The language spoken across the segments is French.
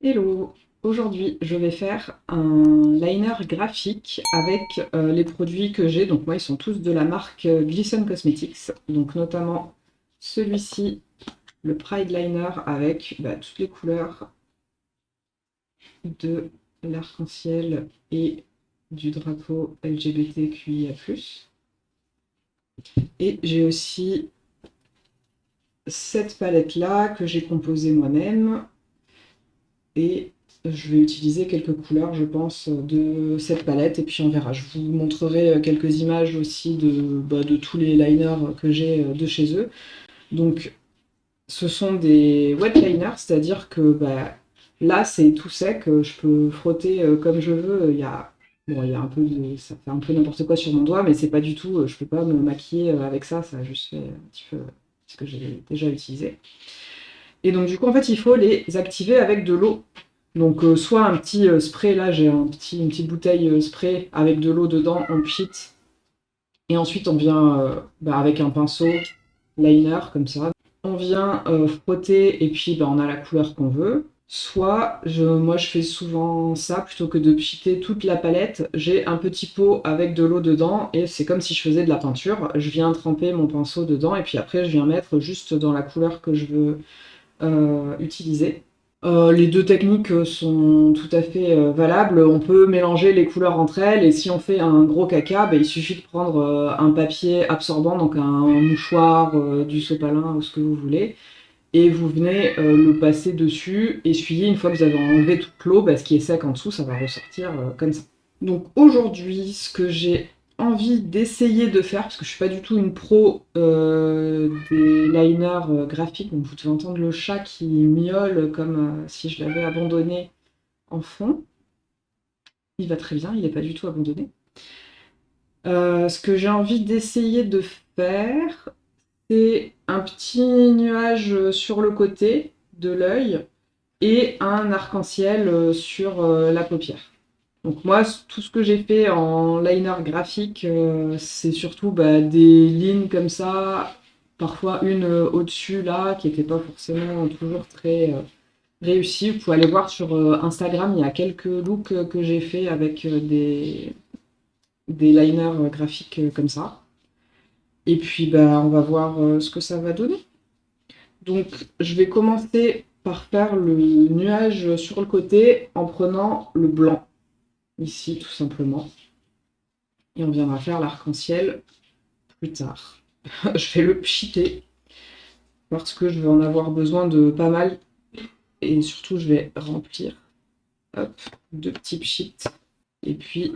Hello! Aujourd'hui, je vais faire un liner graphique avec euh, les produits que j'ai. Donc moi, ils sont tous de la marque euh, Glisten Cosmetics. Donc notamment celui-ci, le Pride Liner avec bah, toutes les couleurs de l'arc-en-ciel et du drapeau LGBTQIA+. Et j'ai aussi cette palette-là que j'ai composée moi-même et je vais utiliser quelques couleurs, je pense, de cette palette, et puis on verra. Je vous montrerai euh, quelques images aussi de, bah, de tous les liners que j'ai euh, de chez eux. Donc, ce sont des wet liners, c'est-à-dire que bah, là, c'est tout sec, je peux frotter euh, comme je veux. Il y a, bon, il y a un peu de, ça fait un peu n'importe quoi sur mon doigt, mais c'est pas du tout, je peux pas me maquiller avec ça, ça juste fait un petit peu ce que j'ai déjà utilisé. Et donc du coup, en fait, il faut les activer avec de l'eau. Donc euh, soit un petit euh, spray, là j'ai un petit, une petite bouteille euh, spray avec de l'eau dedans, on pchit. Et ensuite on vient bah, avec un pinceau liner comme ça. On vient frotter et puis bah, on a la couleur qu'on veut. Soit, je, moi je fais souvent ça, plutôt que de pchiter toute la palette, j'ai un petit pot avec de l'eau dedans, et c'est comme si je faisais de la peinture. Je viens tremper mon pinceau dedans, et puis après je viens mettre juste dans la couleur que je veux euh, utiliser. Euh, les deux techniques sont tout à fait euh, valables. On peut mélanger les couleurs entre elles et si on fait un gros caca, bah, il suffit de prendre un papier absorbant, donc un, mouchoir, du sopalin ou ce que vous voulez, et vous venez le passer dessus, essuyer. Une fois que vous avez enlevé toute l'eau, bah, ce qui est sec en dessous, ça va ressortir comme ça. Donc aujourd'hui, ce que j'ai d'essayer de faire, parce que je suis pas du tout une pro euh, des liners euh, graphiques, donc vous devez entendre le chat qui miaule comme euh, si je l'avais abandonné en fond. Il va très bien, il n'est pas du tout abandonné. ce que j'ai envie d'essayer de faire, c'est un petit nuage sur le côté de l'œil et un arc-en-ciel sur la paupière. Donc moi, tout ce que j'ai fait en liner graphique, euh, c'est surtout bah, des lignes comme ça, parfois une euh, au-dessus là, qui n'était pas forcément toujours très euh, réussie. Vous pouvez aller voir sur Instagram, il y a quelques looks que j'ai fait avec des, liners graphiques comme ça. Et puis bah, on va voir ce que ça va donner. Donc je vais commencer par faire le nuage sur le côté en prenant le blanc ici tout simplement. Et on viendra faire l'arc-en-ciel plus tard. je vais le pchiter parce que je vais en avoir besoin de pas mal. Et surtout, je vais remplir hop, deux petits pchits. Et puis,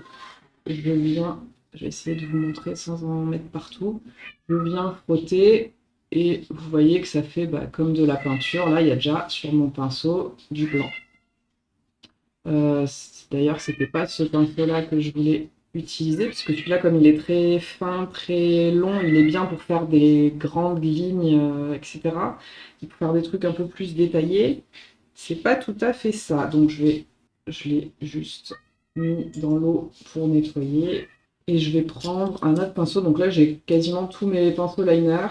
je viens, je vais essayer de vous montrer sans en mettre partout. Je viens frotter et vous voyez que ça fait bah, comme de la peinture. Là, il y a déjà sur mon pinceau du blanc. Euh, D'ailleurs, c'était pas ce pinceau-là que je voulais utiliser, parce que celui-là, comme il est très fin, très long, il est bien pour faire des grandes lignes, euh, etc. Et pour faire des trucs un peu plus détaillés. C'est pas tout à fait ça. Donc je vais, je l'ai juste mis dans l'eau pour nettoyer. Et je vais prendre un autre pinceau. Donc là, j'ai quasiment tous mes pinceaux liner.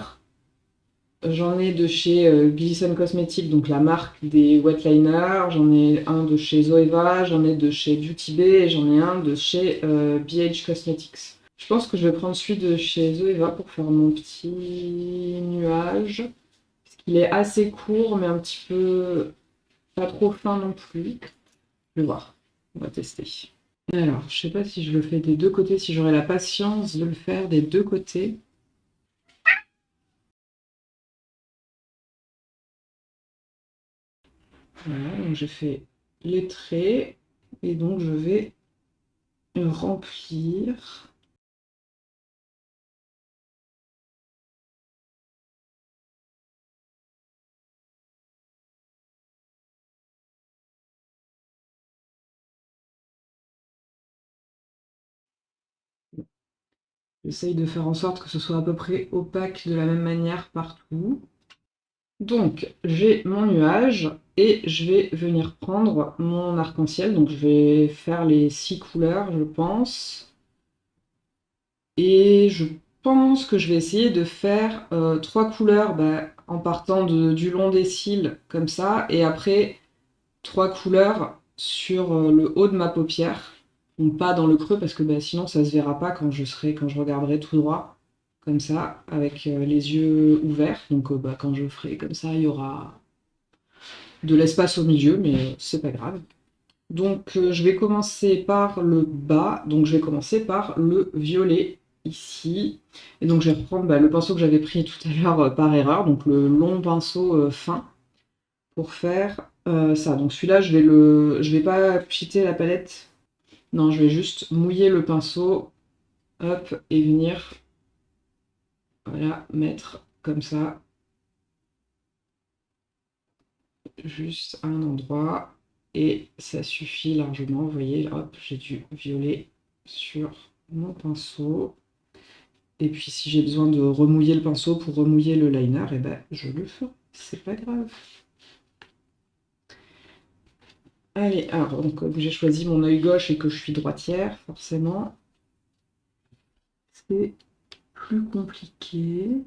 J'en ai de chez euh, Glisten Cosmetics, donc la marque des wet liners. J'en ai un de chez Zoeva, j'en ai de chez Beauty Bay et j'en ai un de chez euh, BH Cosmetics. Je pense que je vais prendre celui de chez Zoeva pour faire mon petit nuage. Parce qu'il est assez court, mais un petit peu pas trop fin non plus. Je vais voir, on va tester. Alors, je sais pas si je le fais des deux côtés, si j'aurai la patience de le faire des deux côtés. Voilà, donc j'ai fait les traits et donc je vais remplir. J'essaye de faire en sorte que ce soit à peu près opaque de la même manière partout. Donc, j'ai mon nuage et je vais venir prendre mon arc-en-ciel. Donc, je vais faire les six couleurs, je pense. Et je pense que je vais essayer de faire euh, trois couleurs bah, en partant du long des cils, comme ça. Et après, trois couleurs sur euh, le haut de ma paupière, donc pas dans le creux parce que bah, sinon ça se verra pas quand je serai, quand je regarderai tout droit, comme ça, avec euh, les yeux ouverts. Donc bah, quand je ferai comme ça, il y aura de l'espace au milieu, mais c'est pas grave. Donc je vais commencer par le bas, donc je vais commencer par le violet ici. Et donc je vais reprendre bah, le pinceau que j'avais pris tout à l'heure euh, par erreur, donc le long pinceau euh, fin, pour faire euh, ça. Donc celui-là, je vais le, je vais pas pchiter la palette. Non, je vais juste mouiller le pinceau, hop, et venir, voilà, mettre comme ça, juste à un endroit, et ça suffit largement. Vous voyez, hop, j'ai du violet sur mon pinceau. Et puis si j'ai besoin de remouiller le pinceau pour remouiller le liner, et eh ben je le ferai, c'est pas grave. Allez, alors donc comme j'ai choisi mon œil gauche et que je suis droitière, forcément, c'est compliqué.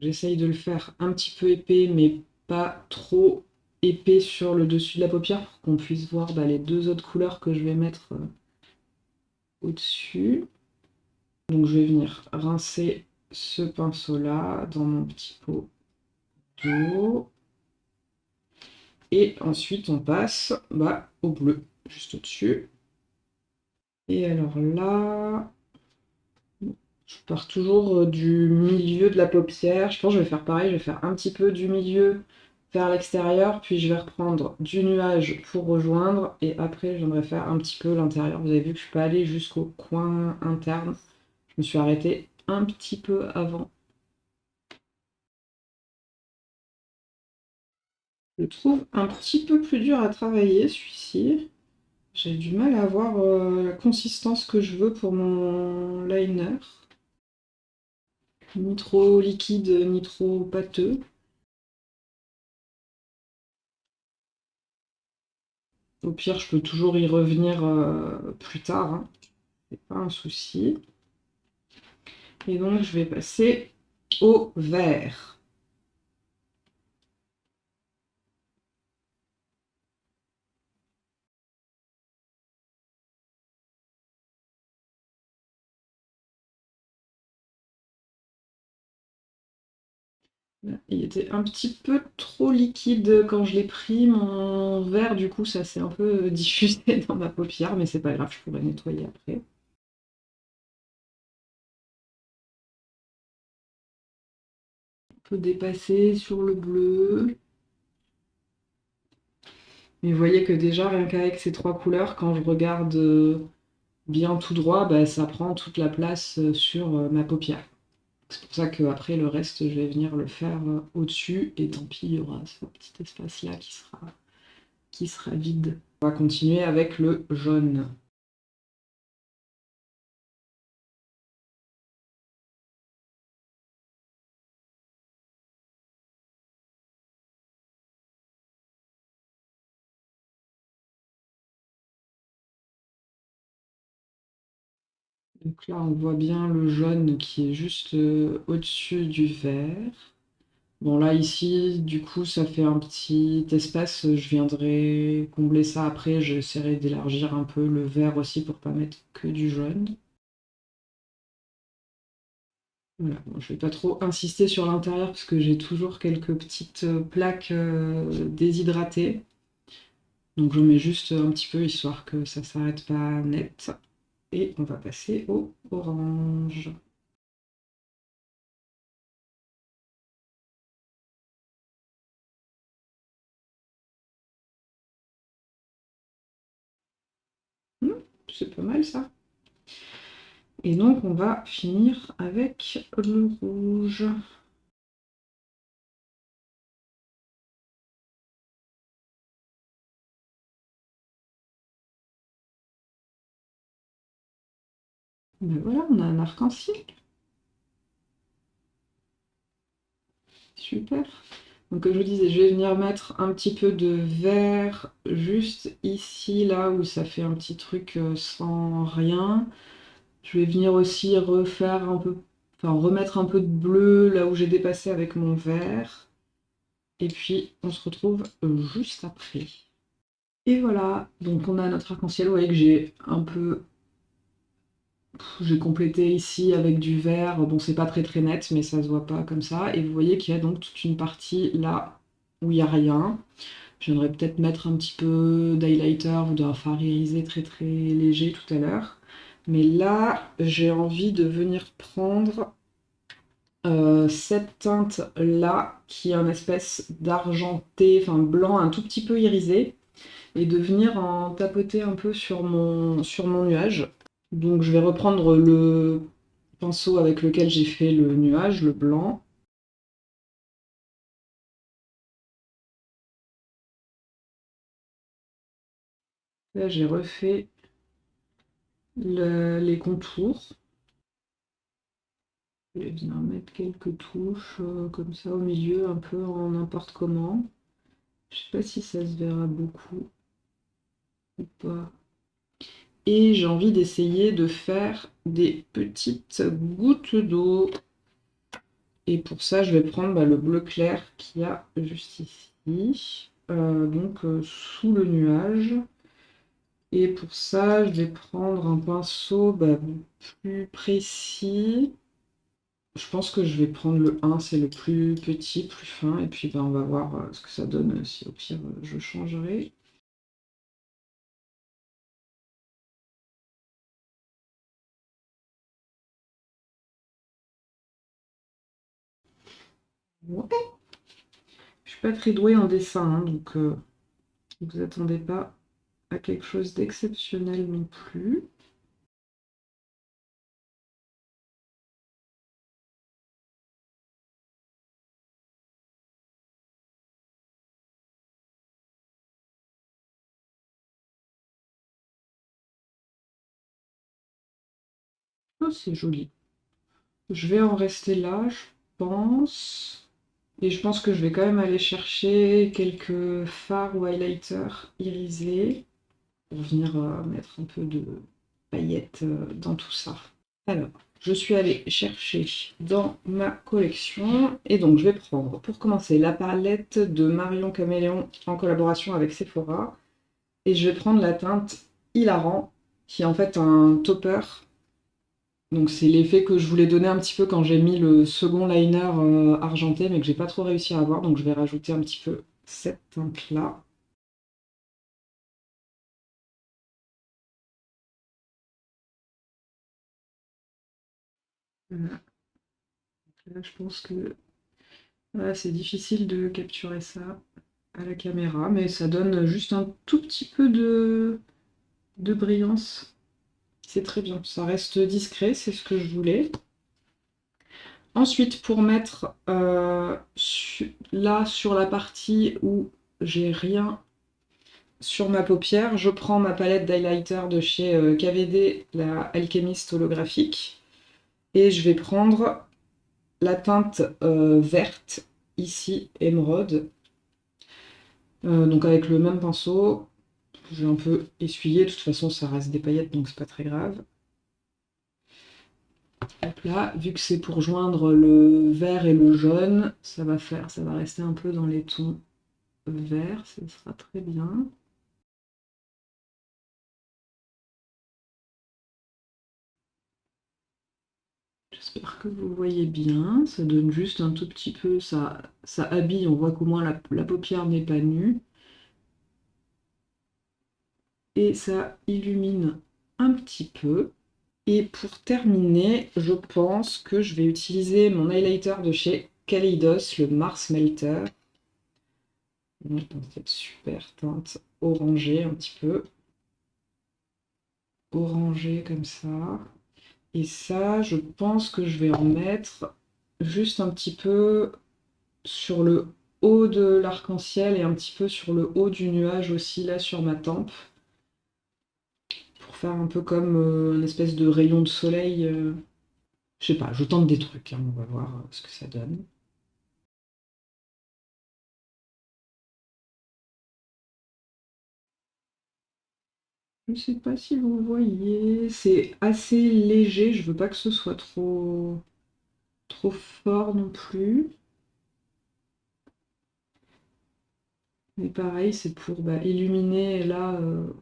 J'essaye de le faire un petit peu épais, mais pas trop épais sur le dessus de la paupière pour qu'on puisse voir bah, les deux autres couleurs que je vais mettre euh, au-dessus. Donc je vais venir rincer ce pinceau-là dans mon petit pot Et ensuite on passe bah, au bleu, juste au-dessus. Et alors là, je pars toujours euh, du milieu de la paupière. Je pense je vais faire pareil, je vais faire un petit peu du milieu vers l'extérieur, puis je vais reprendre du nuage pour rejoindre, et après viendrai faire un petit peu l'intérieur. Vous avez vu que je suis pas allée jusqu'au coin interne. Je me suis arrêtée un petit peu avant. Trouve un petit peu plus dur à travailler celui-ci. J'ai du mal à avoir euh, la consistance que je veux pour mon liner ni trop liquide, ni trop pâteux. Au pire, je peux toujours y revenir euh, plus tard, hein. c'est pas un souci. Et donc, je vais passer au vert. Il était un petit peu trop liquide quand je l'ai pris. Mon verre, du coup, ça s'est un peu diffusé dans ma paupière, mais c'est pas grave, je pourrais nettoyer après. Un peu dépassé sur le bleu. Mais vous voyez que déjà, rien qu'avec ces trois couleurs, quand je regarde euh, bien tout droit, bah, ça prend toute la place euh, sur euh, ma paupière. C'est pour ça qu'après, le reste, je vais venir le faire euh, au-dessus. Et tant pis, il y aura ce petit espace-là qui sera, qui sera vide. On va continuer avec le jaune. Donc là, on voit bien le jaune qui est juste euh, au-dessus du vert. Bon, là, ici, du coup, ça fait un petit espace. Je viendrai combler ça après. J'essaierai d'élargir un peu le vert aussi pour pas mettre que du jaune. Voilà, je vais pas trop insister sur l'intérieur parce que j'ai toujours quelques petites euh, plaques euh, déshydratées. Donc je mets juste un petit peu histoire que ça s'arrête pas net. Et on va passer au orange. Hmm, c'est pas mal ça. Et donc on va finir avec le rouge. Voilà, on a un arc-en-ciel. Super. Donc comme je vous disais, je vais venir mettre un petit peu de vert juste ici, là où ça fait un petit truc euh, sans rien. Je vais venir aussi refaire un peu, enfin remettre un peu de bleu là où j'ai dépassé avec mon vert. Et puis on se retrouve juste après. Et voilà, donc on a notre arc-en-ciel, vous voyez que j'ai un peu... J'ai complété ici avec du vert, bon c'est pas très très net mais ça se voit pas comme ça. Et vous voyez qu'il y a donc toute une partie là où il n'y a rien. Je viendrai peut-être mettre un petit peu d'highlighter ou d'un fard irisé très très léger tout à l'heure. Mais là, j'ai envie de venir prendre euh, cette teinte-là, qui est une espèce d'argenté, enfin blanc, un tout petit peu irisé, et de venir en tapoter un peu sur mon nuage. Donc je vais reprendre le pinceau avec lequel j'ai fait le nuage, le blanc. Là j'ai refait les contours. Je vais venir mettre quelques touches euh, comme ça au milieu, un peu en n'importe comment. Je sais pas si ça se verra beaucoup ou pas. Et j'ai envie d'essayer de faire des petites gouttes d'eau. Et pour ça, je vais prendre bah, le bleu clair qu'il y a juste ici. Euh, donc euh, sous le nuage. Et pour ça, je vais prendre un pinceau bah, plus précis. Je pense que je vais prendre le 1, c'est le plus petit, plus fin. Et puis bah, on va voir euh, ce que ça donne, si au pire je changerai. Ouais. Je suis pas très douée en dessin, hein, donc euh, vous attendez pas à quelque chose d'exceptionnel non plus. Oh, c'est joli. Je vais en rester là, je pense. Et je pense que je vais quand même aller chercher quelques fards ou highlighters irisés pour venir euh, mettre un peu de paillettes euh, dans tout ça. Alors, je suis allée chercher dans ma collection et donc je vais prendre pour commencer la palette de Marion Caméléon en collaboration avec Sephora et je vais prendre la teinte Hilarant qui est en fait un topper donc c'est l'effet que je voulais donner un petit peu quand j'ai mis le second liner euh, argenté mais que j'ai pas trop réussi à avoir. Donc je vais rajouter un petit peu cette teinte là Là, je pense que c'est difficile de capturer ça à la caméra, mais ça donne juste un tout petit peu de brillance. C'est très bien, ça reste discret, c'est ce que je voulais. Ensuite, pour mettre euh, là sur la partie où j'ai rien sur ma paupière, je prends ma palette d'highlighter de chez euh, KVD, la Alchemist holographique. Et je vais prendre la teinte euh, verte, ici, émeraude. Donc avec le même pinceau, je vais un peu essuyer, de toute façon ça reste des paillettes donc c'est pas très grave. Hop là, vu que c'est pour joindre le vert et le jaune, ça va faire, ça va rester un peu dans les tons verts, ça sera très bien. J'espère que vous voyez bien, ça donne juste un tout petit peu, ça, ça habille, on voit qu'au moins la paupière n'est pas nue. Et ça illumine un petit peu. Et pour terminer, je pense que je vais utiliser mon highlighter de chez Kaleidos, le Mars Melter. Dans cette super teinte orangée un petit peu. Orangée comme ça. Et ça, je pense que je vais en mettre juste un petit peu sur le haut de l'arc-en-ciel et un petit peu sur le haut du nuage aussi, là, sur ma tempe faire un peu comme euh, une espèce de rayon de soleil. Euh. Je sais pas, je tente des trucs, hein, on va voir euh, ce que ça donne. Je sais pas si vous voyez, c'est assez léger, je veux pas que ce soit trop, trop fort non plus. Mais pareil, c'est pour bah, illuminer là... Euh,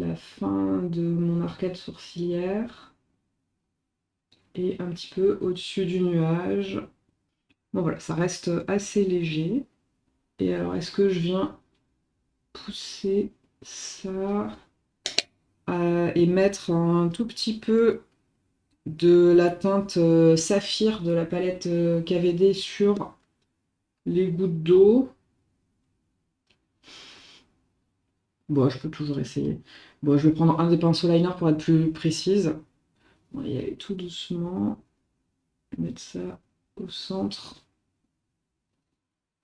la fin de mon arcade sourcilière et un petit peu au-dessus du nuage. Bon voilà, ça reste assez léger. Et alors, est-ce que je viens pousser ça euh, et mettre un tout petit peu de la teinte euh, saphir de la palette euh, KVD sur les gouttes d'eau? Bon, je peux toujours essayer. Bon, je vais prendre un des pinceaux liner pour être plus précise. On va y aller tout doucement. Mettre ça au centre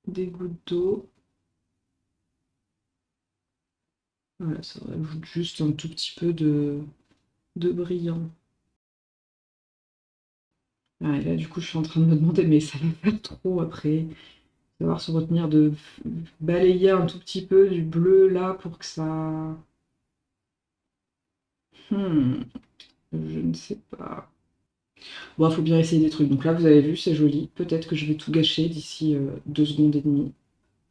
des gouttes d'eau. Voilà, ça rajoute juste un tout petit peu de, de brillant. Ah, et là, du coup, je suis en train de me demander, mais ça va faire trop après. Savoir se retenir de balayer un tout petit peu du bleu là pour que ça... Hmm, je ne sais pas. Bon, il faut bien essayer des trucs. Donc là, vous avez vu, c'est joli. Peut-être que je vais tout gâcher d'ici euh, deux secondes et demie.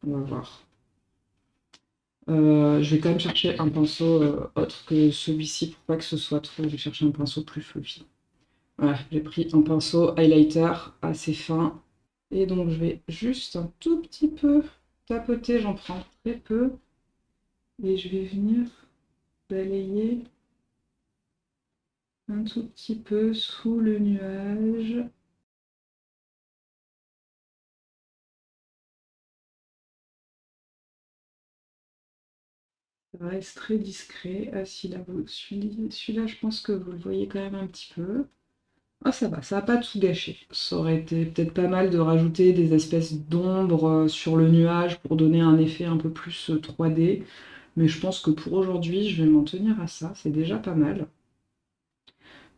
On va voir. Euh, je vais quand même chercher un pinceau euh, autre que celui-ci pour pas que ce soit trop. Je vais chercher un pinceau plus fluffy. Voilà, j'ai pris un pinceau highlighter assez fin. Et donc je vais juste un tout petit peu tapoter, j'en prends très peu. Et je vais venir balayer un tout petit peu sous le nuage. Ça reste très discret. Ah si là, celui-là, je pense que vous le voyez quand même un petit peu. Ah ça va, ça va pas tout gâché. Ça aurait été peut-être pas mal de rajouter des espèces d'ombre euh, sur le nuage pour donner un effet un peu plus 3D. Euh, Mais je pense que pour aujourd'hui, je vais m'en tenir à ça. C'est déjà pas mal.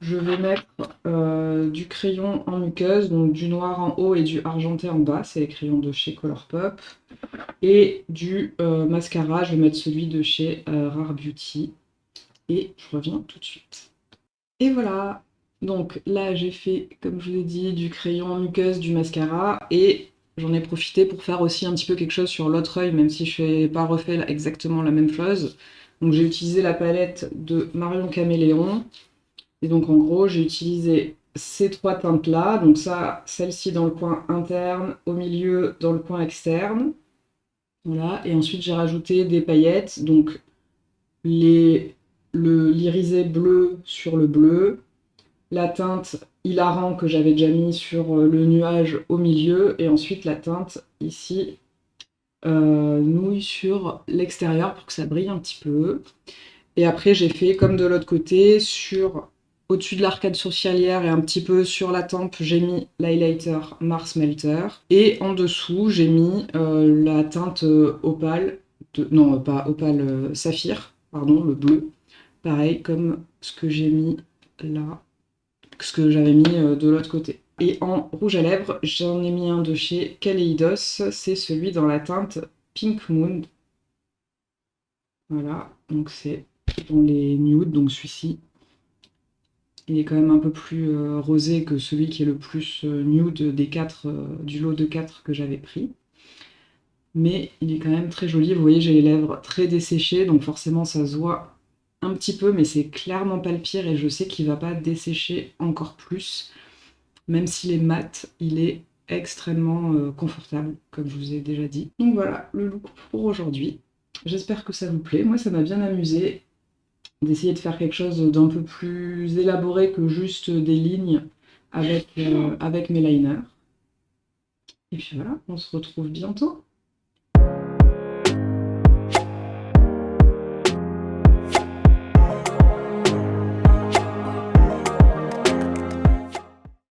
Je vais mettre euh, du crayon en muqueuse, donc du noir en haut et du argenté en bas. C'est les crayons de chez Colourpop. Et du mascara, je vais mettre celui de chez Rare Beauty. Et je reviens tout de suite. Et voilà donc là, j'ai fait, comme je vous ai dit, du crayon muqueuse, du mascara, et j'en ai profité pour faire aussi un petit peu quelque chose sur l'autre œil, même si je n'ai pas refait exactement la même chose. Donc j'ai utilisé la palette de Marion Caméléon, et donc en gros, j'ai utilisé ces trois teintes-là, donc ça, celle-ci dans le coin interne, au milieu dans le coin externe, voilà, et ensuite j'ai rajouté des paillettes, donc l'irisé bleu sur le bleu, la teinte hilarant que j'avais déjà mis sur euh, le nuage au milieu, et ensuite la teinte ici euh, nouille sur l'extérieur pour que ça brille un petit peu. Et après j'ai fait comme de l'autre côté, sur au-dessus de l'arcade sourcilière et un petit peu sur la tempe, j'ai mis l'highlighter Mars Melter. Et en dessous, j'ai mis euh, la teinte opale, non pas opale, saphir, pardon, le bleu. Pareil comme ce que j'ai mis là ce que j'avais mis euh, de l'autre côté. Et en rouge à lèvres, j'en ai mis un de chez Kaleidos, c'est celui dans la teinte Pink Moon. Voilà, donc c'est dans les nudes, donc celui-ci. Il est quand même un peu plus euh, rosé que celui qui est le plus euh, nude des quatre, du lot de 4 que j'avais pris. Mais il est quand même très joli, vous voyez j'ai les lèvres très desséchées, donc forcément ça se voit un petit peu, mais c'est clairement pas le pire et je sais qu'il va pas dessécher encore plus. Même s'il est mat, il est extrêmement euh, confortable, comme je vous ai déjà dit. Donc voilà, le look pour aujourd'hui. J'espère que ça vous plaît. Moi, ça m'a bien amusé d'essayer de faire quelque chose d'un peu plus élaboré que juste des lignes avec, euh, avec mes liners. Et puis voilà, on se retrouve bientôt.